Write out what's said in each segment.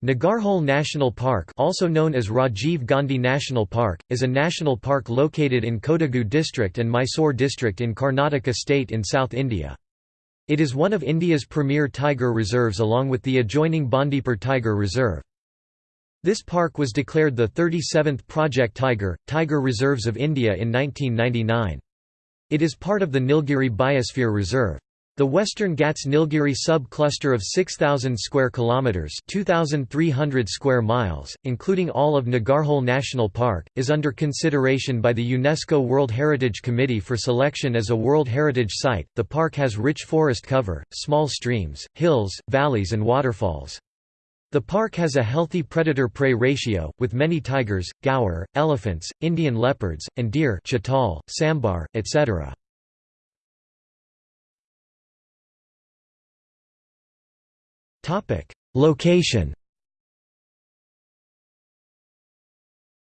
Nagarhole National Park also known as Rajiv Gandhi National Park, is a national park located in Kodagu district and Mysore district in Karnataka state in South India. It is one of India's premier tiger reserves along with the adjoining Bandipur Tiger Reserve. This park was declared the 37th Project Tiger, Tiger Reserves of India in 1999. It is part of the Nilgiri Biosphere Reserve. The Western Ghats Nilgiri sub-cluster of 6000 square kilometers, 2300 square miles, including all of Nagarhole National Park, is under consideration by the UNESCO World Heritage Committee for selection as a World Heritage Site. The park has rich forest cover, small streams, hills, valleys and waterfalls. The park has a healthy predator-prey ratio, with many tigers, gaur, elephants, Indian leopards, and deer chital, sambar, etc. Location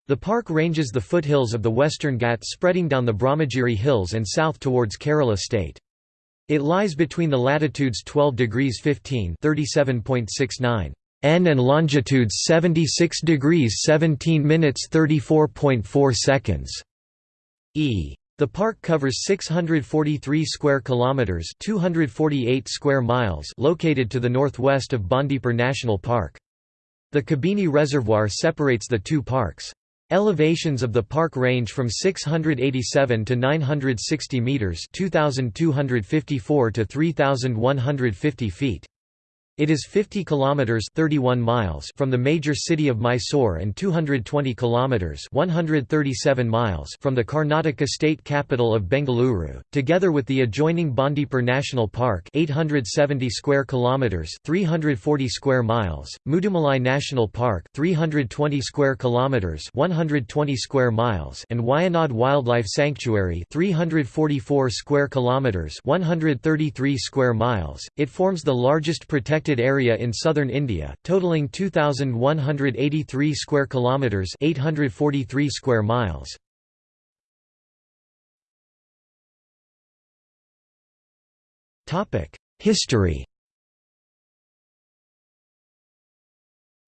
The park ranges the foothills of the Western Ghats spreading down the Brahmagiri Hills and south towards Kerala state. It lies between the latitudes 12 degrees 15 37.69 N and longitudes 76 degrees 17 minutes 34.4 seconds E. The park covers 643 square kilometers, 248 square miles, located to the northwest of Bandipur National Park. The Kabini Reservoir separates the two parks. Elevations of the park range from 687 to 960 meters, 2254 to 3150 feet. It is 50 kilometers 31 miles from the major city of Mysore and 220 kilometers 137 miles from the Karnataka state capital of Bengaluru, together with the adjoining Bandipur National Park 870 square kilometers 340 square miles, Mudumalai National Park 320 square kilometers 120 square miles and Wayanad Wildlife Sanctuary 344 square kilometers 133 square miles. It forms the largest protected protected area in southern India, totaling 2183 square kilometers, 843 square miles. Topic: History.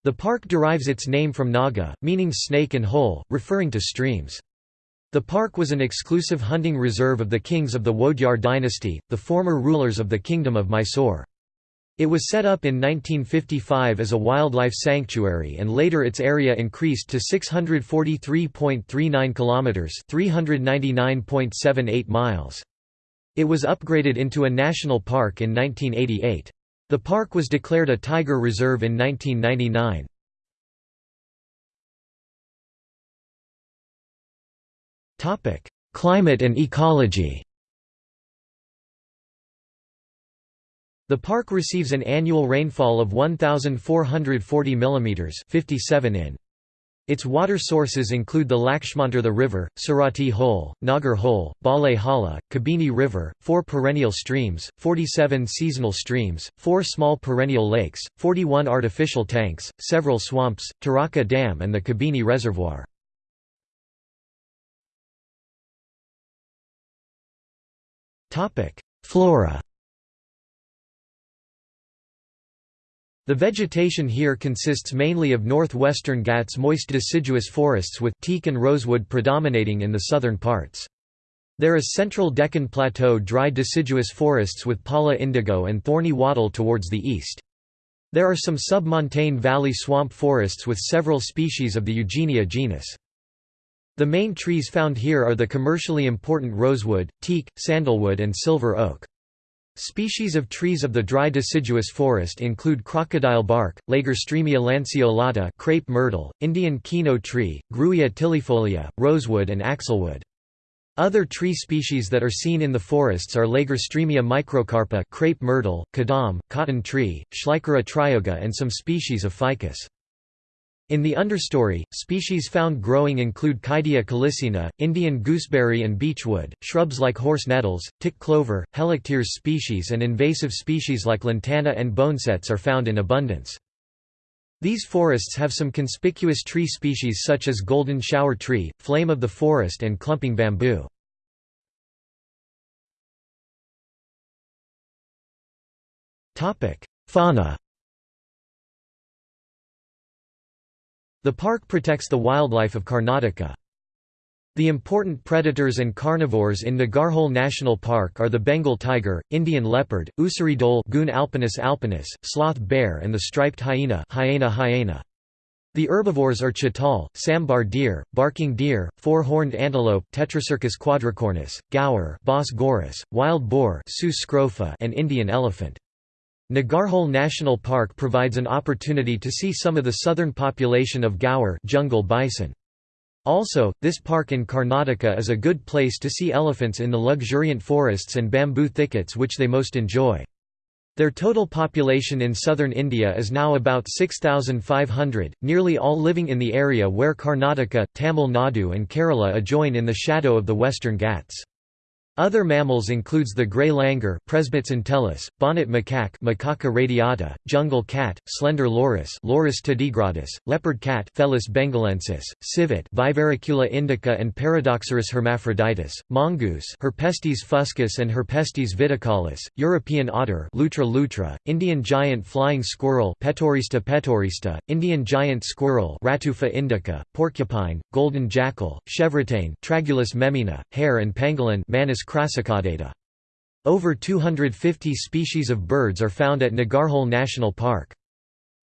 The park derives its name from Naga, meaning snake and hole, referring to streams. The park was an exclusive hunting reserve of the kings of the Wodeyar dynasty, the former rulers of the Kingdom of Mysore. It was set up in 1955 as a wildlife sanctuary and later its area increased to 643.39 kilometers, 399.78 miles. It was upgraded into a national park in 1988. The park was declared a tiger reserve in 1999. Topic: Climate and ecology. The park receives an annual rainfall of 1,440 mm 57 in. Its water sources include the Lakshmantirtha River, Sarati Hole, Nagar Hole, Bale Hala, Kabini River, four perennial streams, 47 seasonal streams, four small perennial lakes, 41 artificial tanks, several swamps, Taraka Dam and the Kabini Reservoir. Flora The vegetation here consists mainly of northwestern Ghats moist deciduous forests with teak and rosewood predominating in the southern parts. There is central Deccan Plateau dry deciduous forests with pala indigo and thorny wattle towards the east. There are some sub-montane valley swamp forests with several species of the Eugenia genus. The main trees found here are the commercially important rosewood, teak, sandalwood and silver oak. Species of trees of the dry deciduous forest include crocodile bark, Lagerstroemia lanceolata crepe myrtle, Indian kino tree, Grewia tilifolia, rosewood and axlewood. Other tree species that are seen in the forests are Lagerstroemia microcarpa crepe myrtle, kadam, cotton tree, Schleichera trioga and some species of ficus. In the understory, species found growing include Kydia calycina, Indian gooseberry and beechwood, shrubs like horse nettles, tick clover, Helicteres species and invasive species like lantana and bonesets are found in abundance. These forests have some conspicuous tree species such as golden shower tree, flame of the forest and clumping bamboo. Fauna The park protects the wildlife of Karnataka. The important predators and carnivores in Nagarhole National Park are the Bengal tiger, Indian leopard, Ussuri dhole Cuon alpinus alpinus, sloth bear and the striped hyena Hyaena hyaena. The herbivores are chital, sambar deer, barking deer, four-horned antelope Tetracercus quadricornis, gaur Bos gaurus, wild boar and Indian elephant. Nagarhole National Park provides an opportunity to see some of the southern population of gaur jungle bison. Also, this park in Karnataka is a good place to see elephants in the luxuriant forests and bamboo thickets which they most enjoy. Their total population in southern India is now about 6,500, nearly all living in the area where Karnataka, Tamil Nadu and Kerala adjoin in the shadow of the Western Ghats. Other mammals includes the gray langur Presbytis entellus, bonnet macaque Macaca radiata, jungle cat, slender loris Loris tardigradus, leopard cat Felis bengalensis, civet Viverricula indica and Paradoxurus hermaphroditus, mongoose Herpestes fuscus and Herpestes vitticollis, European otter Lutra lutra, Indian giant flying squirrel Petaurista petaurista, Indian giant squirrel Ratufa indica, porcupine, golden jackal, chevrotain Tragulus meminna, hare and pangolin Manis crassicaudata. Over 250 species of birds are found at Nagarhole National Park.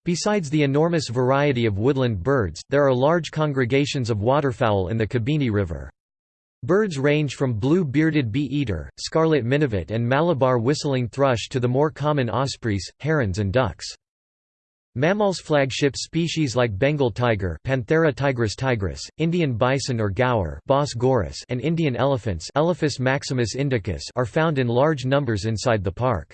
Besides the enormous variety of woodland birds, there are large congregations of waterfowl in the Kabini River. Birds range from blue-bearded bee-eater, scarlet minivet and Malabar whistling thrush to the more common ospreys, herons and ducks. Mammals flagship species like Bengal tiger Panthera tigris tigris, Indian bison or gaur Bos and Indian elephants Elephas maximus indicus are found in large numbers inside the park.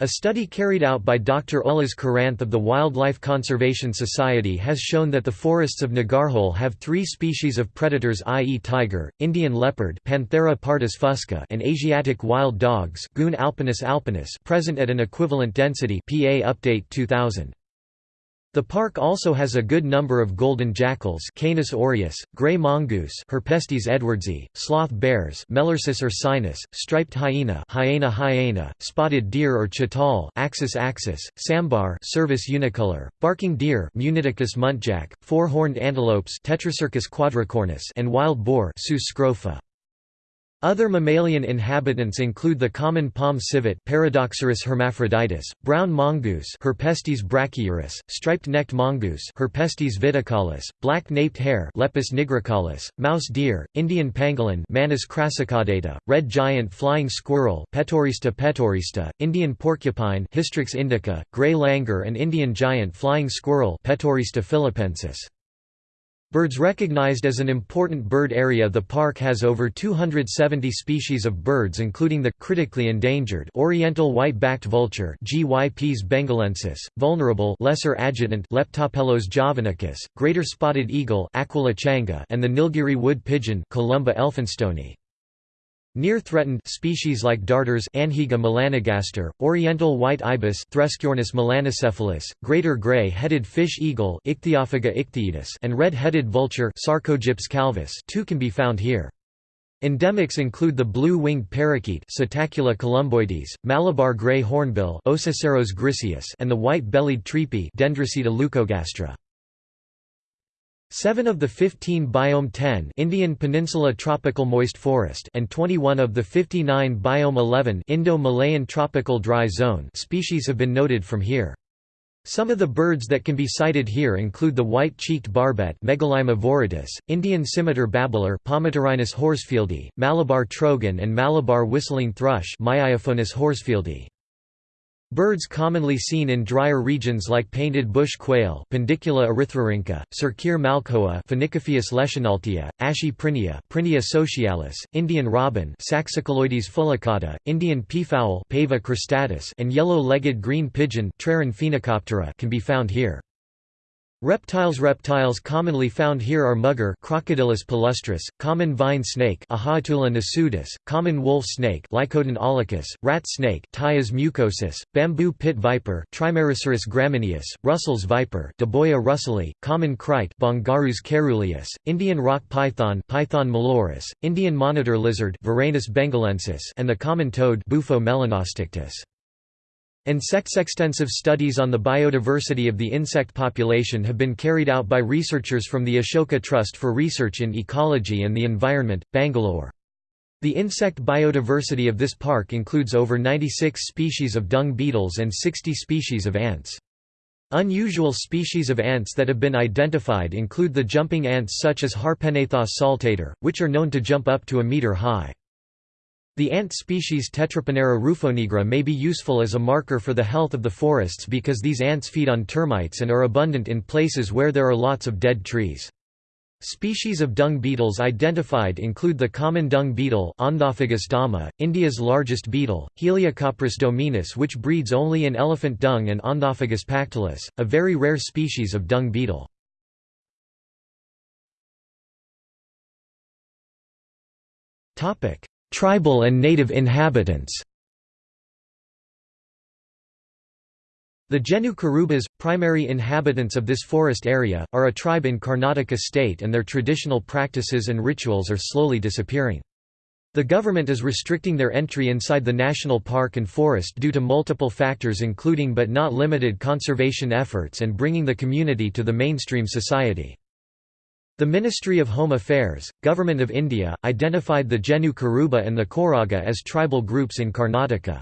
A study carried out by Dr. Ullas Karanth of the Wildlife Conservation Society has shown that the forests of Nagarhole have three species of predators i.e. tiger, Indian leopard Panthera pardus fusca and Asiatic wild dogs Cuon alpinus alpinus present at an equivalent density PA Update 2000. The park also has a good number of golden jackals Canis aureus, gray mongoose Herpestes edwardsi, sloth bears Melursus ursinus, striped hyena Hyaena hyaena, spotted deer or chital Axis axis, sambar Cervus unicolor, barking deer Muntiacus muntjac, four-horned antelopes Tetracercus quadricornis and wild boar Sus scrofa. Other mammalian inhabitants include the common palm civet Paradoxurus hermaphroditus, brown mongoose Herpestes brachyurus, striped-necked mongoose Herpestes vitticollis, black-naped hare Lepus nigricollis, mouse deer, Indian pangolin Manis crassicaudata, red giant flying squirrel Petaurista petaurista, Indian porcupine Hystrix indica, gray langur and Indian giant flying squirrel Petaurista philippensis. Birds recognized as an important bird area The park has over 270 species of birds including the critically endangered oriental white-backed vulture Gyps bengalensis, vulnerable lesser adjutant Leptoptilos javanicus, greater spotted eagle Aquila changa and the Nilgiri wood pigeon Columba elphinstoni. Near threatened species like darters Anhinga melanogaster, oriental white ibis Thresciornis melanocephalus, greater gray-headed fish eagle Ichthyophaga ichthyaetus and red-headed vulture Sarcogyps calvus too can be found here. Endemics include the blue-winged parakeet Psittacula columboides, Malabar grey hornbill Ocyceros griseus and the white-bellied treepie Dendrocitta leucogastra. Seven of the 15 Biome 10 Indian Peninsula Tropical Moist Forest and 21 of the 59 Biome 11 Indo-Malayan Tropical Dry Zone species have been noted from here. Some of the birds that can be sighted here include the white-cheeked barbet Megalaima viridis, Indian scimitar babbler horsfieldi, Malabar trogon and Malabar whistling thrush horsfieldi. Birds commonly seen in drier regions like painted bush quail Perdicula erythrorhyncha, Circere malcoa Phoenicophaeus leschenaltia, Ashy prinia Prinia socialis, Indian robin Saxicoloides fulicata, Indian peafowl Pavo cristatus and yellow-legged green pigeon can be found here. Reptiles Reptiles commonly found here are mugger Crocodylus palustris, common vine snake Ahaetulla nasudis, common wolf snake Lycodon aulicus, rat snake Ptyas mucosus, bamboo pit viper Trimeresurus gramineus, Russell's viper Daboia russellii, common krait Bungarus caeruleus, Indian rock python Python molurus, Indian monitor lizard Varanus bengalensis and the common toad Bufo melanostictus. Insects extensive studies on the biodiversity of the insect population have been carried out by researchers from the Ashoka Trust for Research in Ecology and the Environment, Bangalore. The insect biodiversity of this park includes over 96 species of dung beetles and 60 species of ants. Unusual species of ants that have been identified include the jumping ants such as Harpegnathos saltator, which are known to jump up to a meter high. The ant species Tetraponera rufonigra may be useful as a marker for the health of the forests because these ants feed on termites and are abundant in places where there are lots of dead trees. Species of dung beetles identified include the common dung beetle dama, India's largest beetle, Heliocopris dominus which breeds only in elephant dung and Onthophagus pactolus, a very rare species of dung beetle. Tribal and native inhabitants The Jenu Kurubas, primary inhabitants of this forest area, are a tribe in Karnataka state and their traditional practices and rituals are slowly disappearing. The government is restricting their entry inside the national park and forest due to multiple factors including but not limited conservation efforts and bringing the community to the mainstream society. The Ministry of Home Affairs, Government of India, identified the Jenu Kuruba and the Koraga as tribal groups in Karnataka.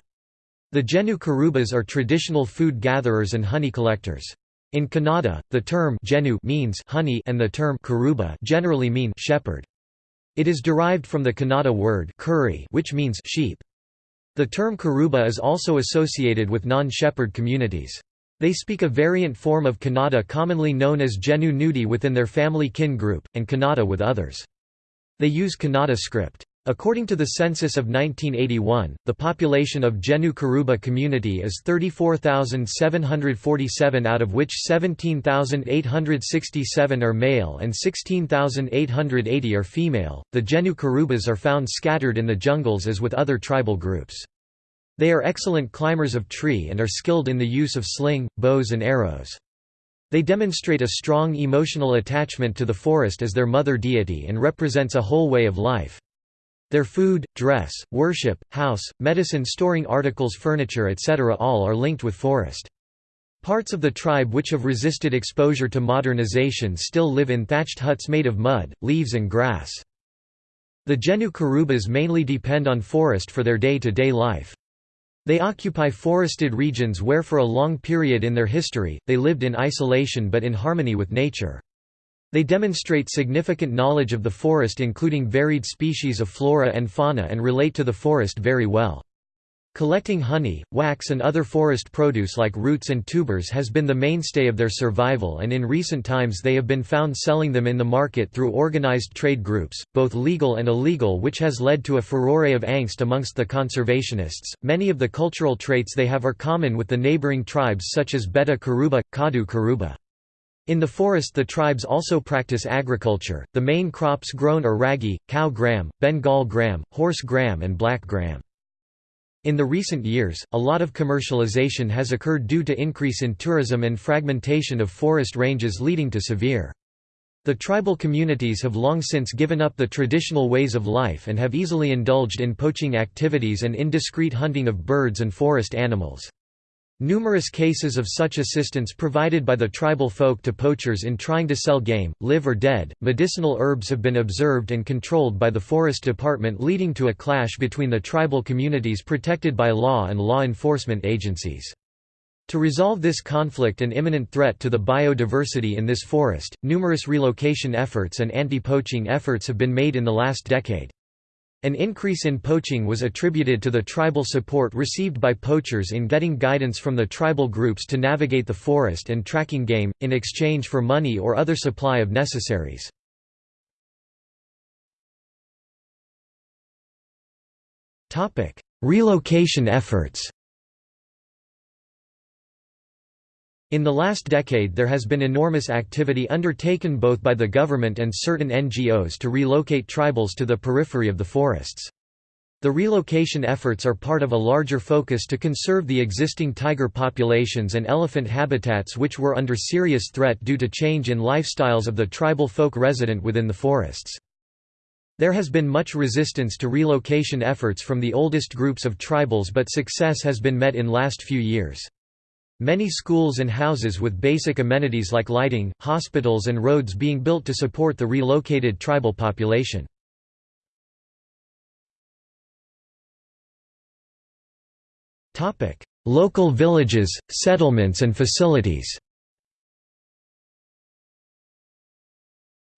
The Jenu Kurubas are traditional food gatherers and honey collectors. In Kannada, the term Jenu means honey and the term Kuruba generally mean shepherd. It is derived from the Kannada word kuri which means sheep. The term Kuruba is also associated with non-shepherd communities. They speak a variant form of Kannada commonly known as Jenu Nudi within their family kin group, and Kannada with others. They use Kannada script. According to the census of 1981, the population of Jenu Kuruba community is 34,747 out of which 17,867 are male and 16,880 are female. The Jenu Kurubas are found scattered in the jungles as with other tribal groups. They are excellent climbers of tree and are skilled in the use of sling, bows and arrows. They demonstrate a strong emotional attachment to the forest as their mother deity and represents a whole way of life. Their food, dress, worship, house, medicine storing articles furniture etc. all are linked with forest. Parts of the tribe which have resisted exposure to modernization still live in thatched huts made of mud, leaves and grass. The Jenu Kurubas mainly depend on forest for their day-to-day -day life. They occupy forested regions where for a long period in their history, they lived in isolation but in harmony with nature. They demonstrate significant knowledge of the forest including varied species of flora and fauna and relate to the forest very well. Collecting honey, wax and other forest produce like roots and tubers has been the mainstay of their survival and in recent times they have been found selling them in the market through organized trade groups, both legal and illegal which has led to a furore of angst amongst the conservationists. Many of the cultural traits they have are common with the neighboring tribes such as Beta Kuruba, Kadu Kuruba. In the forest the tribes also practice agriculture, the main crops grown are ragi, cow gram, Bengal gram, horse gram and black gram. In the recent years, a lot of commercialization has occurred due to increase in tourism and fragmentation of forest ranges leading to severe. The tribal communities have long since given up the traditional ways of life and have easily indulged in poaching activities and indiscreet hunting of birds and forest animals. Numerous cases of such assistance provided by the tribal folk to poachers in trying to sell game, live or dead, medicinal herbs have been observed and controlled by the Forest Department leading to a clash between the tribal communities protected by law and law enforcement agencies. To resolve this conflict and imminent threat to the biodiversity in this forest, numerous relocation efforts and anti-poaching efforts have been made in the last decade. An increase in poaching was attributed to the tribal support received by poachers in getting guidance from the tribal groups to navigate the forest and tracking game, in exchange for money or other supply of necessaries. Relocation efforts In the last decade there has been enormous activity undertaken both by the government and certain NGOs to relocate tribals to the periphery of the forests. The relocation efforts are part of a larger focus to conserve the existing tiger populations and elephant habitats which were under serious threat due to change in lifestyles of the tribal folk resident within the forests. There has been much resistance to relocation efforts from the oldest groups of tribals but success has been met in last few years. Many schools and houses with basic amenities like lighting, hospitals and roads being built to support the relocated tribal population. Local villages, settlements and facilities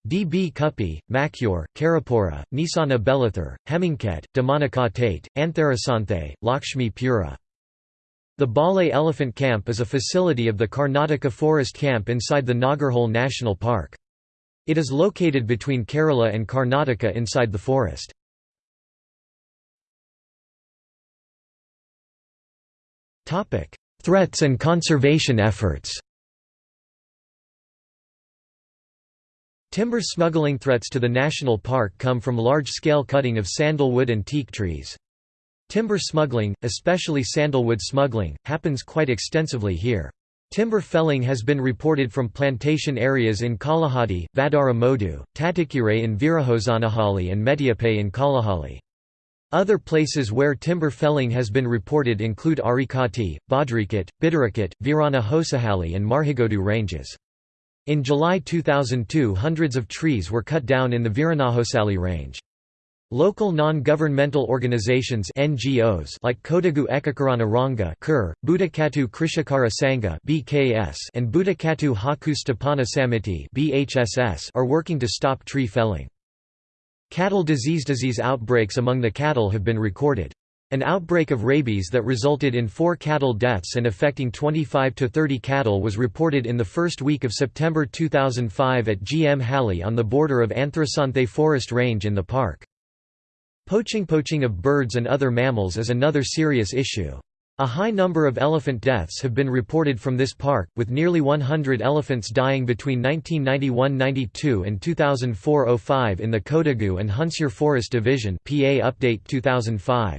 D.B. Kupi, Makyur, Karapura, Nisana Belithur, Hemingket, Damanaka Tate, Antharasanthe, Lakshmi Pura. The Bale Elephant Camp is a facility of the Karnataka Forest Camp inside the Nagarhole National Park. It is located between Kerala and Karnataka inside the forest. Threats and conservation efforts Timber smuggling threats to the national park come from large-scale cutting of sandalwood and teak trees. Timber smuggling, especially sandalwood smuggling, happens quite extensively here. Timber felling has been reported from plantation areas in Kalahati, Vadara Modu, Tatikure in Virahosanahalli and Mediape in Kalahali. Other places where timber felling has been reported include Arikati, Badrikat, Bidarakat, Virana Hosahalli and Marhigodu ranges. In July 2002 hundreds of trees were cut down in the Viranahosali range. Local non-governmental organizations NGOs like Kodagu Ekakarana Ranga Kur, Budakatu Krishakara Sangha BKS and Budakatu Haku Samiti BHSS are working to stop tree felling. Cattle disease disease outbreaks among the cattle have been recorded. An outbreak of rabies that resulted in four cattle deaths and affecting 25 to 30 cattle was reported in the first week of September 2005 at GM Halli on the border of Anthrasanthe Forest Range in the park. Poaching Poaching of birds and other mammals is another serious issue. A high number of elephant deaths have been reported from this park, with nearly 100 elephants dying between 1991–92 and 2004–05 in the Kodagu and Hunsur Forest Division PA Update 2005.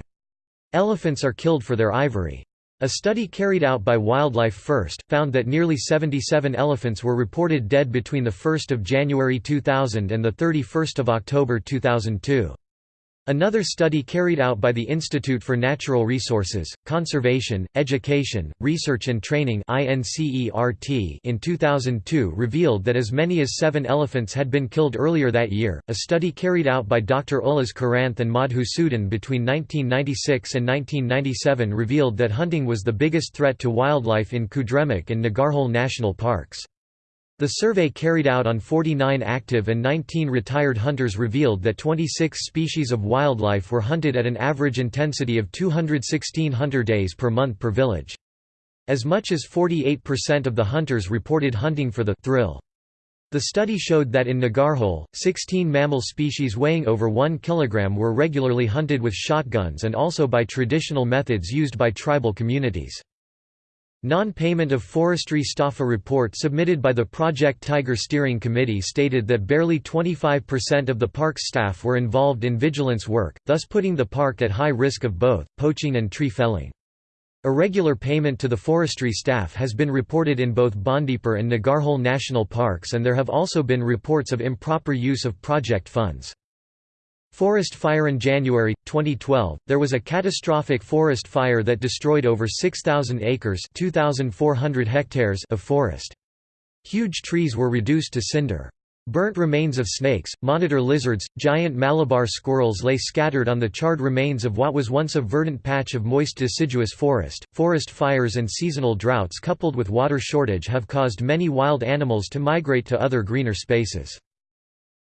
Elephants are killed for their ivory. A study carried out by Wildlife First, found that nearly 77 elephants were reported dead between 1 January 2000 and 31 October 2002. Another study carried out by the Institute for Natural Resources, Conservation, Education, Research and Training in 2002 revealed that as many as seven elephants had been killed earlier that year. A study carried out by Dr. Ullas Karanth and Madhu Sudan between 1996 and 1997 revealed that hunting was the biggest threat to wildlife in Kudremukh and Nagarhole national parks. The survey carried out on 49 active and 19 retired hunters revealed that 26 species of wildlife were hunted at an average intensity of 216 hunter days per month per village. As much as 48% of the hunters reported hunting for the thrill. The study showed that in Nagarhole, 16 mammal species weighing over 1 kg were regularly hunted with shotguns and also by traditional methods used by tribal communities. Non-payment of forestry staffa report submitted by the Project Tiger Steering Committee stated that barely 25% of the park's staff were involved in vigilance work, thus putting the park at high risk of both, poaching and tree felling. Irregular payment to the forestry staff has been reported in both Bandipur and Nagarhole national parks and there have also been reports of improper use of project funds. Forest fire in January 2012 there was a catastrophic forest fire that destroyed over 6000 acres 2400 hectares of forest. Huge trees were reduced to cinder. Burnt remains of snakes monitor lizards giant malabar squirrels lay scattered on the charred remains of what was once a verdant patch of moist deciduous forest. Forest fires and seasonal droughts coupled with water shortage have caused many wild animals to migrate to other greener spaces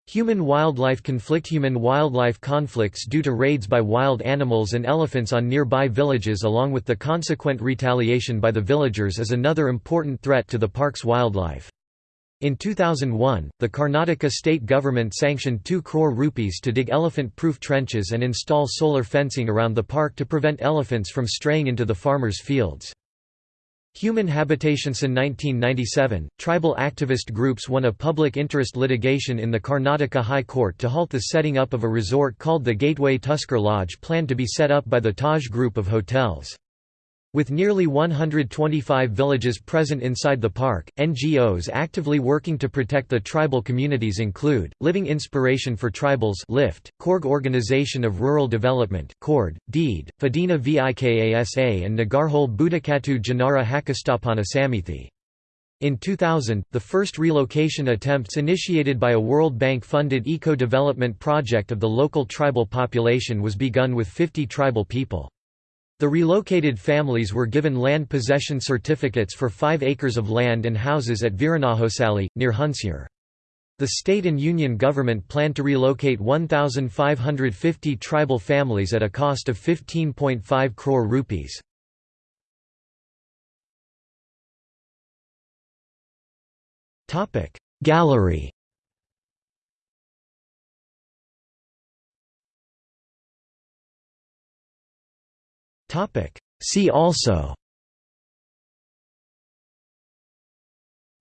Human-wildlife conflict Human-wildlife conflicts due to raids by wild animals and elephants on nearby villages along with the consequent retaliation by the villagers is another important threat to the park's wildlife. In 2001, the Karnataka state government sanctioned 2 crore rupees to dig elephant-proof trenches and install solar fencing around the park to prevent elephants from straying into the farmers' fields. Human Habitations in 1997, tribal activist groups won a public interest litigation in the Karnataka High Court to halt the setting up of a resort called the Gateway Tusker Lodge planned to be set up by the Taj Group of hotels. With nearly 125 villages present inside the park, NGOs actively working to protect the tribal communities include, Living Inspiration for Tribals LIFT, Coorg Organization of Rural Development KORD, DEED, Fadina Vikasa and Nagarhole Budakatu Janara Hakastapana Samithi. In 2000, the first relocation attempts initiated by a World Bank-funded eco-development project of the local tribal population was begun with 50 tribal people. The relocated families were given land possession certificates for 5 acres of land and houses at Viranahosali, near Hunsur. The state and union government planned to relocate 1,550 tribal families at a cost of 15.5 crore rupees. Gallery See also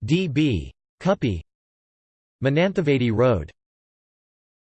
D. B. Kuppy Mananthavady Road